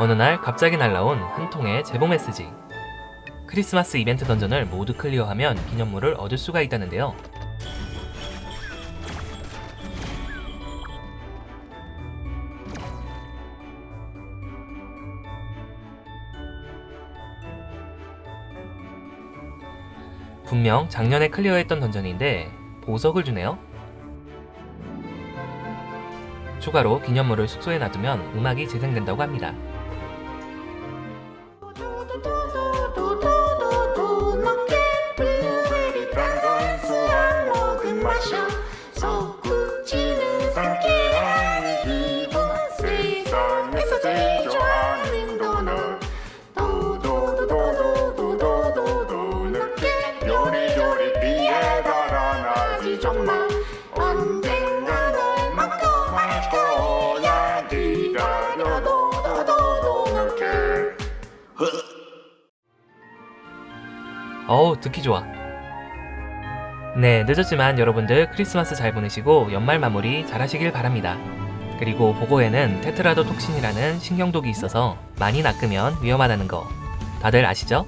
어느 날 갑자기 날라온 한 통의 제보 메시지. 크리스마스 이벤트 던전을 모두 클리어하면 기념물을 얻을 수가 있다는데요. 분명 작년에 클리어했던 던전인데 보석을 주네요. 추가로 기념물을 숙소에 놔두면 음악이 재생된다고 합니다. 어우 듣기 좋아 네 늦었지만 여러분들 크리스마스 잘 보내시고 연말 마무리 잘 하시길 바랍니다 그리고 보고에는 테트라도 톡신이라는 신경독이 있어서 많이 낚으면 위험하다는 거 다들 아시죠?